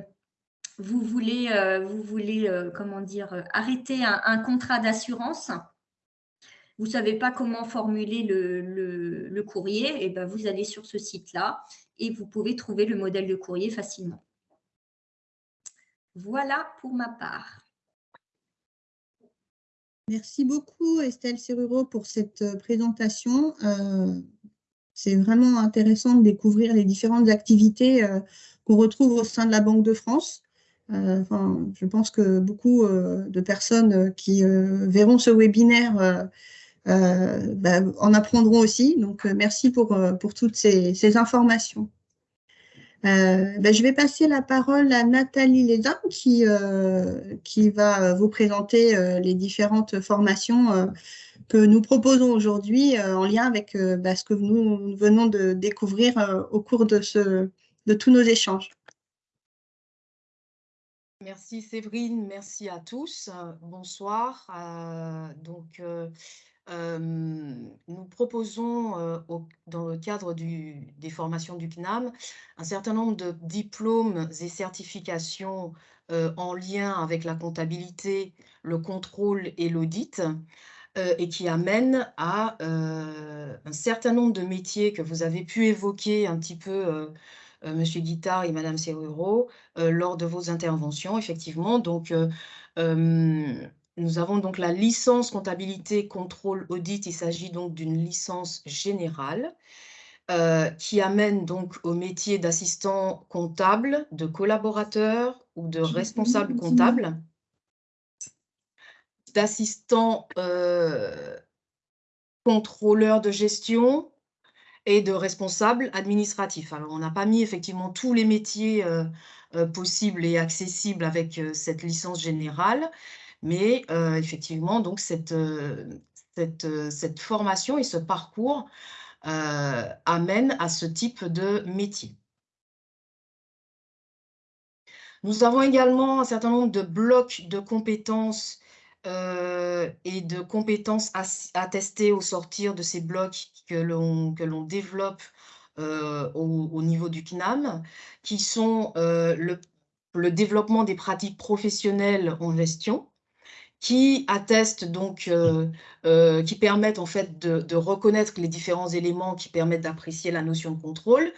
vous voulez, vous voulez comment dire, arrêter un, contrat d'assurance, vous ne savez pas comment formuler le, courrier, et eh ben vous allez sur ce site-là et vous pouvez trouver le modèle de courrier facilement. Voilà pour ma part. Merci beaucoup Estelle Seruro pour cette euh, présentation. Euh, c'est vraiment intéressant de découvrir les différentes activités euh, qu'on retrouve au sein de la Banque de France. je pense que beaucoup de personnes qui verront ce webinaire bah, en apprendront aussi. Donc, merci pour toutes ces, informations. Euh, ben, je vais passer la parole à Nathalie Lézin qui, euh, qui va vous présenter euh, les différentes formations que nous proposons aujourd'hui en lien avec ben, ce que nous venons de découvrir au cours de, ce, de tous nos échanges. Merci Séverine, merci à tous. Bonsoir. Nous proposons, dans le cadre des formations du CNAM, un certain nombre de diplômes et certifications en lien avec la comptabilité, le contrôle et l'audit, et qui amènent à un certain nombre de métiers que vous avez pu évoquer un petit peu, Monsieur Guittard et Madame Serruro, lors de vos interventions, effectivement. Donc, nous avons donc la licence comptabilité, contrôle, audit. Il s'agit donc d'une licence générale euh, qui amène donc au métier d'assistant comptable, de collaborateur ou de responsable comptable, d'assistant euh, contrôleur de gestion et de responsable administratif. Alors, on n'a pas mis effectivement tous les métiers euh, possibles et accessibles avec cette licence générale, mais euh, effectivement, donc cette, euh, euh, cette, formation et ce parcours amènent à ce type de métier. Nous avons également un certain nombre de blocs de compétences et de compétences attestées au sortir de ces blocs que l'on développe au, niveau du CNAM, qui sont le, le, développement des pratiques professionnelles en gestion, qui attestent donc, euh, euh, permettent en fait de, reconnaître les différents éléments qui permettent d'apprécier la notion de contrôle,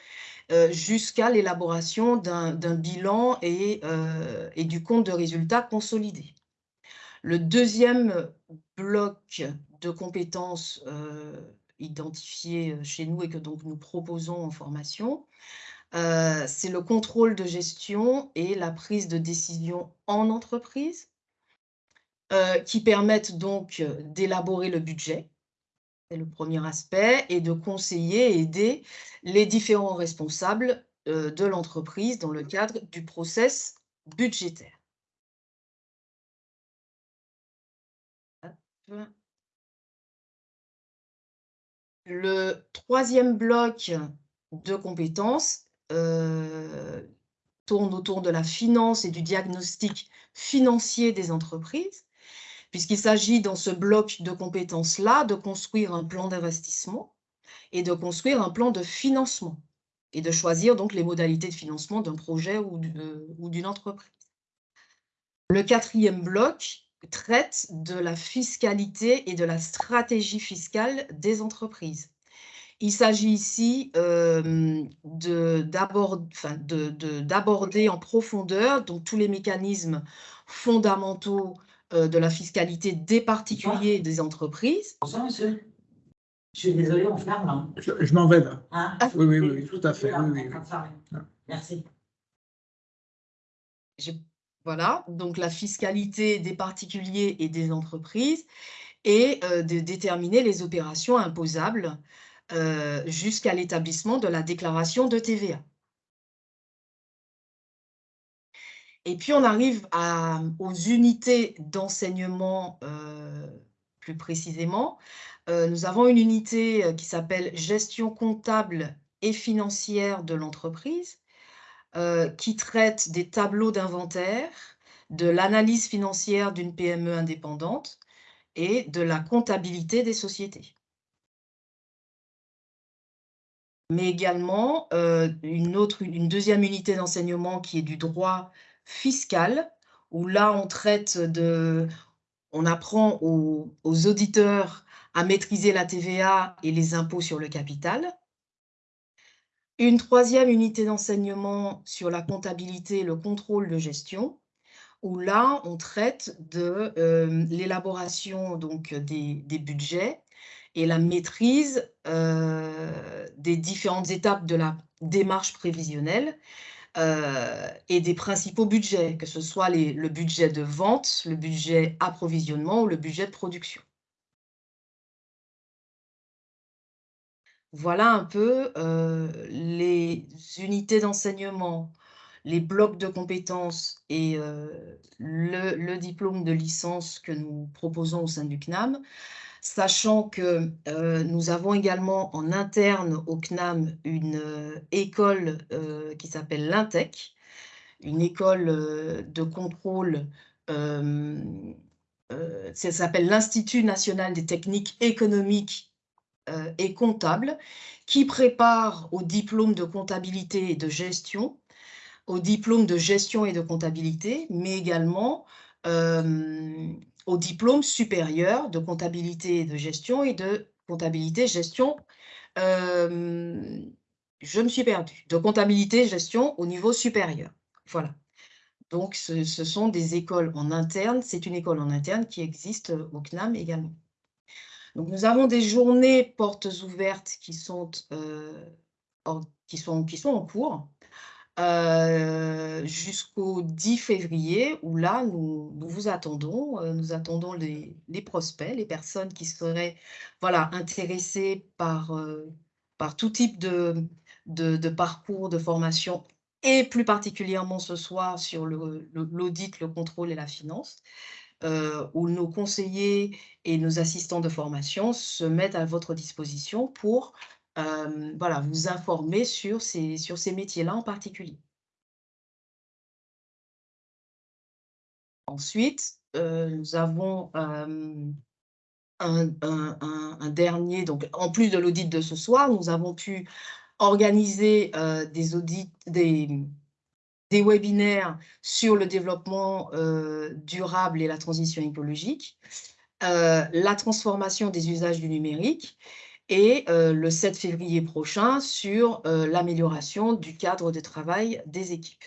euh, jusqu'à l'élaboration d'un bilan et, du compte de résultats consolidé. Le deuxième bloc de compétences identifiées chez nous et que donc nous proposons en formation, c'est le contrôle de gestion et la prise de décision en entreprise euh, qui permettent donc euh, d'élaborer le budget, c'est le premier aspect, et de conseiller et aider les différents responsables euh, de l'entreprise dans le cadre du process budgétaire. Le troisième bloc de compétences tourne autour de la finance et du diagnostic financier des entreprises puisqu'il s'agit dans ce bloc de compétences-là de construire un plan d'investissement et de construire un plan de financement et de choisir donc les modalités de financement d'un projet ou d'une entreprise. Le quatrième bloc traite de la fiscalité et de la stratégie fiscale des entreprises. Il s'agit ici euh, d'aborder en profondeur donc, tous les mécanismes fondamentaux euh, de la fiscalité des particuliers et des entreprises. Bonsoir, monsieur. Je suis désolée, on ferme. Hein. Je, m'en vais là. Hein? Oui, oui, oui, tout à fait. Merci. voilà, donc la fiscalité des particuliers et des entreprises et euh, de déterminer les opérations imposables euh, jusqu'à l'établissement de la déclaration de TVA. Et puis, on arrive aux unités d'enseignement euh, plus précisément. Euh, nous avons une unité euh, qui s'appelle gestion comptable et financière de l'entreprise, qui traite des tableaux d'inventaire, de l'analyse financière d'une PME indépendante et de la comptabilité des sociétés. Mais également une, deuxième unité d'enseignement qui est du droit fiscale, où là, on traite de... On apprend aux, auditeurs à maîtriser la TVA et les impôts sur le capital. Une troisième unité d'enseignement sur la comptabilité et le contrôle de gestion, où là, on traite de euh, l'élaboration donc des, budgets et la maîtrise euh, des différentes étapes de la démarche prévisionnelle, euh, et des principaux budgets, que ce soit le budget de vente, le budget approvisionnement ou le budget de production. Voilà un peu euh, les unités d'enseignement, les blocs de compétences et le, diplôme de licence que nous proposons au sein du CNAM, sachant que nous avons également en interne au CNAM une école qui s'appelle l'INTEC, une école de contrôle, ça s'appelle l'Institut national des techniques économiques et comptables, qui prépare au diplôme de comptabilité et de gestion au diplôme de gestion et de comptabilité, mais également euh, au diplôme supérieur de comptabilité et de gestion et de comptabilité gestion. Euh, je me suis perdue. De comptabilité gestion au niveau supérieur. Voilà. Donc, ce, sont des écoles en interne. C'est une école en interne qui existe au CNAM également. Donc, nous avons des journées portes ouvertes qui sont, euh, qui sont, qui sont en cours. Euh, jusqu'au 10 février, où là, nous, vous attendons, euh, nous attendons les, prospects, les personnes qui seraient voilà, intéressées par, euh, par tout type de, de, parcours de formation, et plus particulièrement ce soir sur l'audit, le, le, contrôle et la finance, où nos conseillers et nos assistants de formation se mettent à votre disposition pour voilà, vous informer sur ces, sur ces métiers-là en particulier. Ensuite, nous avons un, dernier, donc en plus de l'audit de ce soir, nous avons pu organiser des audits, des, des webinaires sur le développement durable et la transition écologique, la transformation des usages du numérique et le 7 février prochain sur l'amélioration du cadre de travail des équipes.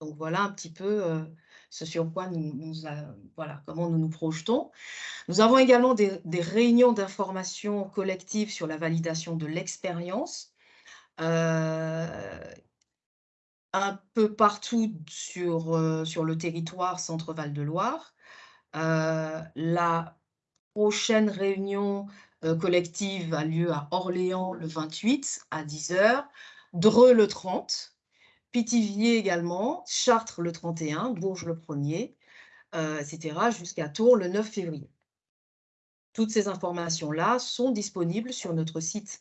Donc voilà un petit peu ce sur quoi nous, voilà, comment nous nous projetons. Nous avons également des, réunions d'information collective sur la validation de l'expérience, un peu partout sur, sur le territoire Centre-Val de Loire. la prochaine réunion euh, collective a lieu à Orléans le 28 à 10h, Dreux le 30, Pithiviers également, Chartres le 31, Bourges le 1er, euh, etc., jusqu'à Tours le 9 février. Toutes ces informations-là sont disponibles sur notre site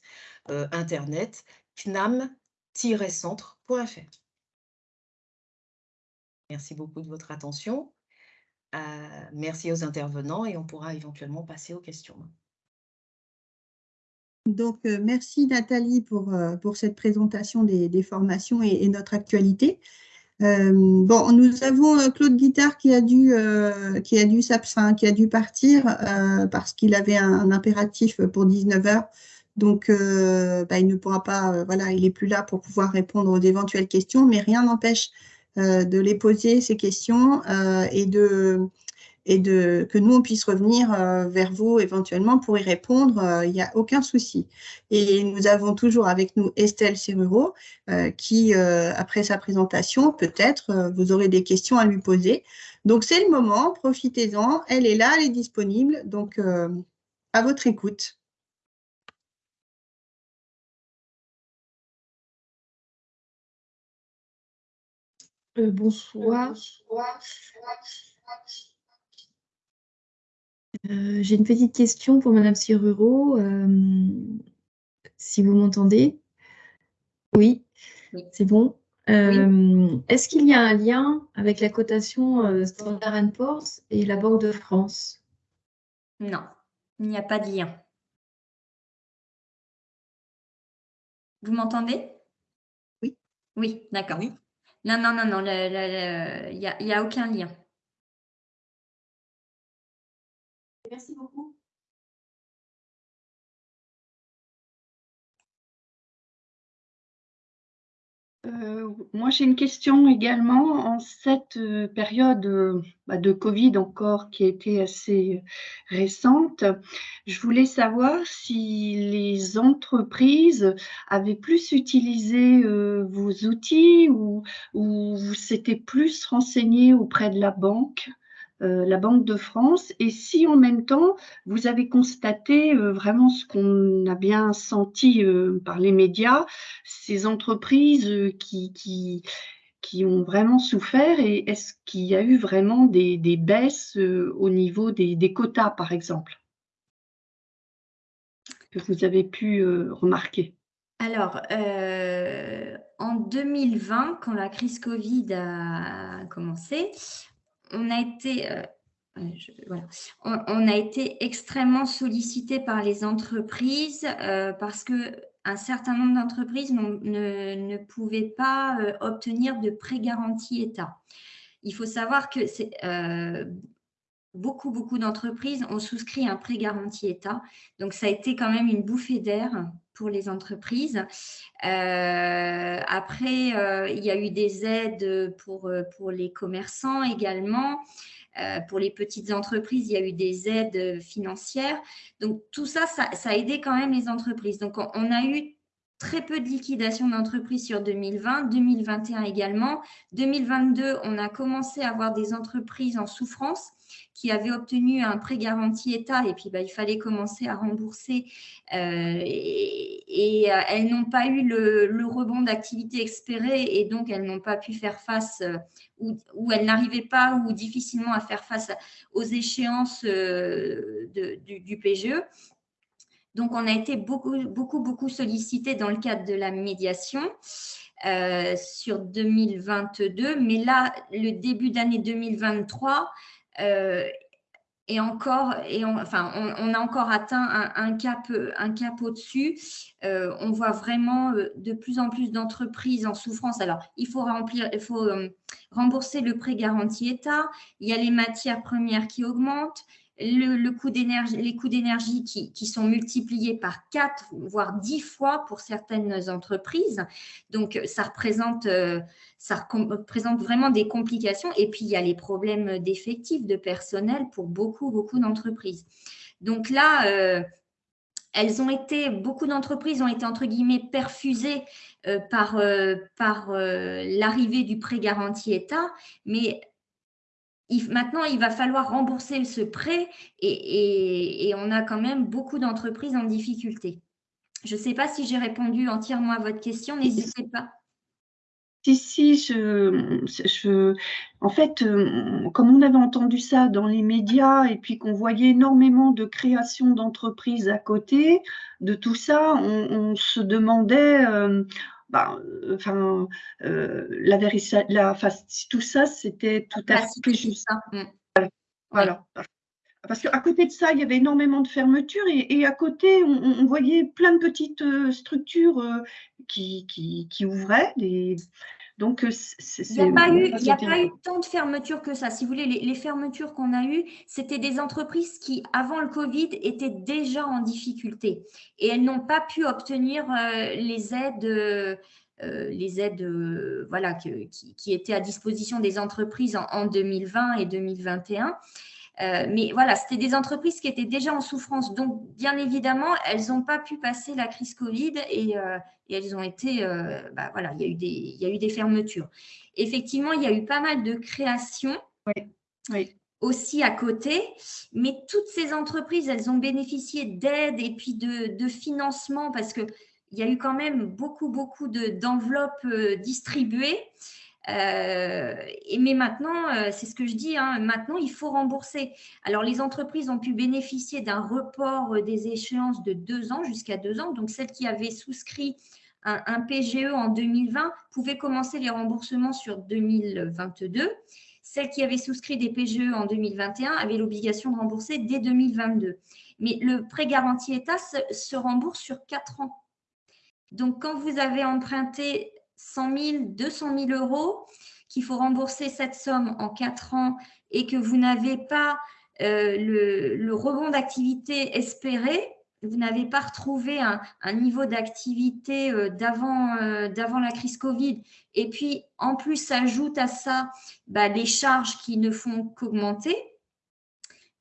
euh, internet cnam-centre.fr. Merci beaucoup de votre attention. merci aux intervenants et on pourra éventuellement passer aux questions. Donc, euh, merci Nathalie pour, euh, pour cette présentation des, formations et, notre actualité. Euh, bon, nous avons Claude Guittard qui a dû, qui a dû, qui a dû partir parce qu'il avait un, impératif pour 19 heures. Donc, bah, il ne pourra pas, voilà, il n'est plus là pour pouvoir répondre aux éventuelles questions, mais rien n'empêche de les poser, ces questions, et de, et de, que nous, on puisse revenir euh, vers vous éventuellement pour y répondre. Euh, il n'y a aucun souci. Et nous avons toujours avec nous Estelle Serruro euh, qui, après sa présentation, peut-être, vous aurez des questions à lui poser. Donc, c'est le moment, profitez-en. Elle est là, elle est disponible. Donc, à votre écoute. bonsoir. bonsoir. Euh, j'ai une petite question pour Madame Siruro, euh, si vous m'entendez. Oui, c'est bon. Euh, est-ce qu'il y a un lien avec la cotation Standard Poor's et la Banque de France? Non, il n'y a pas de lien. Vous m'entendez? Oui. Oui, d'accord. Oui. Non, non, non, non, il n'y a aucun lien. Merci beaucoup. Euh, moi, j'ai une question également. En cette euh, période euh, bah, de Covid encore qui a été assez récente, je voulais savoir si les entreprises avaient plus utilisé vos outils ou, ou s'étaient plus renseignées auprès de la banque? La Banque de France. Et si en même temps vous avez constaté vraiment ce qu'on a bien senti par les médias, ces entreprises qui, qui, qui, ont vraiment souffert et est-ce qu'il y a eu vraiment des, des baisses au niveau des, des, quotas par exemple que vous avez pu remarquer? Alors, euh, en 2020, quand la crise Covid a commencé, on a été, euh, on, a été extrêmement sollicité par les entreprises euh, parce que un certain nombre d'entreprises ne, pouvaient pas obtenir de prêt garantie État. Il faut savoir que beaucoup, beaucoup d'entreprises ont souscrit un prêt garanti État. Donc, ça a été quand même une bouffée d'air pour les entreprises. Euh, après, euh, il y a eu des aides pour, euh, pour les commerçants également. pour les petites entreprises, il y a eu des aides financières. Donc, tout ça, ça, a aidé quand même les entreprises. Donc, on, a eu très peu de liquidations d'entreprises sur 2020, 2021 également. 2022, on a commencé à avoir des entreprises en souffrance qui avaient obtenu un prêt garanti État et puis bah, il fallait commencer à rembourser euh, et, euh, elles n'ont pas eu le, rebond d'activité espéré et donc elles n'ont pas pu faire face euh, ou, elles n'arrivaient pas ou difficilement à faire face aux échéances du, PGE. Donc, on a été beaucoup, beaucoup, beaucoup sollicité dans le cadre de la médiation. sur 2022, mais là, le début d'année 2023 euh, et encore, et on, enfin, on, a encore atteint un, cap, au-dessus. Euh, on voit vraiment euh, de plus en plus d'entreprises en souffrance. Alors, il faut rembourser le prêt garanti État. Il y a les matières premières qui augmentent le, coût les coûts d'énergie qui, sont multipliés par 4, voire 10 fois pour certaines entreprises. Donc, ça représente, euh, ça représente vraiment des complications. Et puis, il y a les problèmes d'effectifs, de personnel pour beaucoup, beaucoup d'entreprises. Donc là, euh, elles ont été, beaucoup d'entreprises ont été entre guillemets perfusées euh, par, par l'arrivée du prêt garanti État, mais maintenant, il va falloir rembourser ce prêt et, on a quand même beaucoup d'entreprises en difficulté. Je ne sais pas si j'ai répondu entièrement à votre question, n'hésitez pas. Si, si, je, en fait, euh, comme on avait entendu ça dans les médias et puis qu'on voyait énormément de création d'entreprises à côté de tout ça, on, se demandait, euh, euh, enfin, euh, la, la tout ça, c'était tout à fait juste. Mm. Voilà. Parce qu'à côté de ça, il y avait énormément de fermetures et, à côté, on, voyait plein de petites euh, structures qui, qui, ouvraient. Des, donc, euh, il n'y a, pas eu, a pas eu tant de fermetures que ça. Si vous voulez, les, fermetures qu'on a eues, c'était des entreprises qui, avant le Covid, étaient déjà en difficulté et elles n'ont pas pu obtenir euh, les aides. Euh, les aides voilà, qui, qui, étaient à disposition des entreprises en, en 2020 et 2021. Euh, mais voilà, c'était des entreprises qui étaient déjà en souffrance. Donc, bien évidemment, elles n'ont pas pu passer la crise Covid et, euh, elles ont été, euh, bah, voilà, il y, a eu des, il y a eu des fermetures. Effectivement, il y a eu pas mal de créations. aussi à côté, mais toutes ces entreprises, elles ont bénéficié d'aides et puis de, de financement parce qu'il y a eu quand même beaucoup, beaucoup d'enveloppes distribuées. Euh, mais maintenant, euh, c'est ce que je dis, hein, maintenant, il faut rembourser. Alors, les entreprises ont pu bénéficier d'un report euh, des échéances de deux ans jusqu'à deux ans. Donc, celles qui avaient souscrit un, PGE en 2020 pouvaient commencer les remboursements sur 2022. Celles qui avaient souscrit des PGE en 2021 avaient l'obligation de rembourser dès 2022. Mais le prêt garanti État se, se rembourse sur quatre ans. Donc, quand vous avez emprunté 100 000, 200 000 euros, qu'il faut rembourser cette somme en quatre ans et que vous n'avez pas euh, le, rebond d'activité espéré, vous n'avez pas retrouvé un, niveau d'activité euh, euh, d'avant la crise Covid, et puis en plus s'ajoute à ça bah, les charges qui ne font qu'augmenter,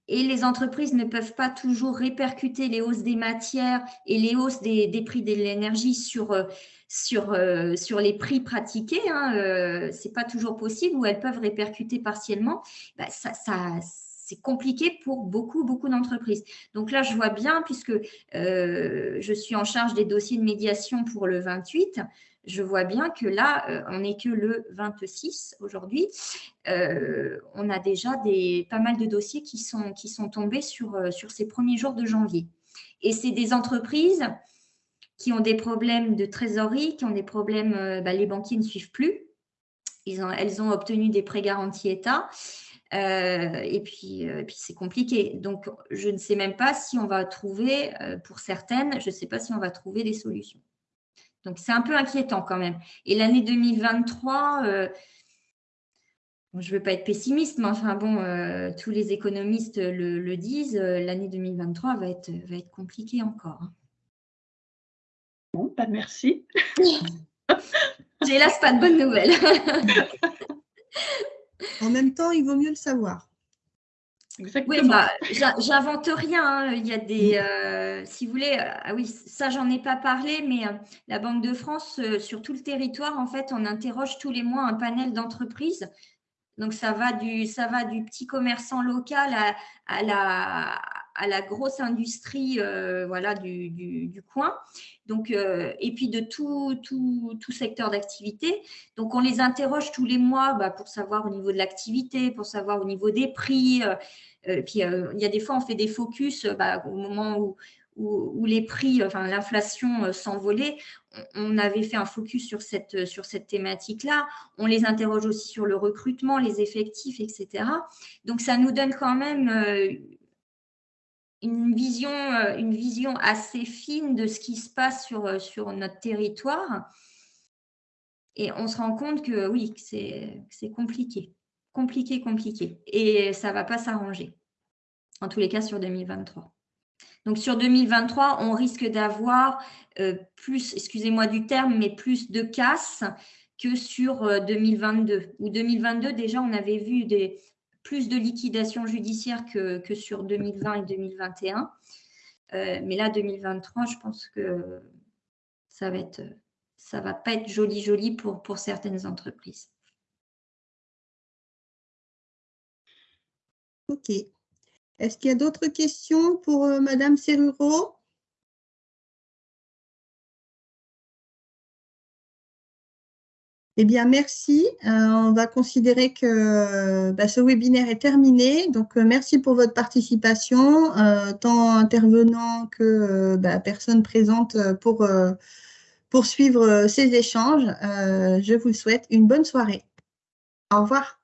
et les entreprises ne peuvent pas toujours répercuter les hausses des matières et les hausses des, prix de l'énergie sur, euh, sur, euh, sur les prix pratiqués. Hein, euh, Ce n'est pas toujours possible ou elles peuvent répercuter partiellement. Bah, ça, c'est compliqué pour beaucoup, beaucoup d'entreprises. Donc là, je vois bien, puisque je suis en charge des dossiers de médiation pour le 28, je vois bien que là, euh, on n'est que le 26 aujourd'hui. Euh, on a déjà pas mal de dossiers qui sont, qui sont tombés sur, euh, sur ces premiers jours de janvier. Et c'est des entreprises qui ont des problèmes de trésorerie, qui ont des problèmes, bah, les banquiers ne suivent plus. Elles ont obtenu des prêts garantis État. et puis c'est compliqué. Donc, je ne sais même pas si on va trouver, pour certaines, je ne sais pas si on va trouver des solutions. Donc, c'est un peu inquiétant quand même. Et l'année 2023, euh, je ne veux pas être pessimiste, mais enfin bon, euh, tous les économistes le, disent, euh, l'année 2023 va être, va être compliquée encore. Hein. Bon, pas bah, merci. J'ai hélas pas de bonnes nouvelles. en même temps, il vaut mieux le savoir. Oui, bah, j'invente rien. Hein. Il y a des, euh, si vous voulez, euh, ah oui, ça j'en ai pas parlé, mais euh, la Banque de France sur tout le territoire, en fait, on interroge tous les mois un panel d'entreprises. Donc ça va du, ça va du petit commerçant local à, la, à la grosse industrie, voilà, du, du, coin. Donc et puis de tout, tout, tout secteur d'activité. Donc on les interroge tous les mois bah, pour savoir au niveau de l'activité, pour savoir au niveau des prix. Euh, puis euh, il y a des fois, on fait des focus euh, bah, au moment où, où, les prix, enfin l'inflation s'envolait, on avait fait un focus sur cette, sur cette thématique-là. On les interroge aussi sur le recrutement, les effectifs, etc. Donc, ça nous donne quand même une vision, une vision assez fine de ce qui se passe sur, sur notre territoire. Et on se rend compte que oui, c'est compliqué compliqué, compliqué. Et ça ne va pas s'arranger, en tous les cas sur 2023. Donc sur 2023, on risque d'avoir euh, plus, excusez-moi du terme, mais plus de casse que sur 2022. Euh, Ou 2022, déjà, on avait vu des, plus de liquidations judiciaires que, que sur 2020 et 2021. Euh, mais là, 2023, je pense que ça va être, ça va pas être joli, joli pour, pour certaines entreprises. Ok. Est-ce qu'il y a d'autres questions pour euh, Madame Serruro Eh bien, merci. Euh, on va considérer que bah, ce webinaire est terminé. Donc, euh, merci pour votre participation, tant intervenant que bah, personne présente pour poursuivre ces échanges. je vous souhaite une bonne soirée. Au revoir.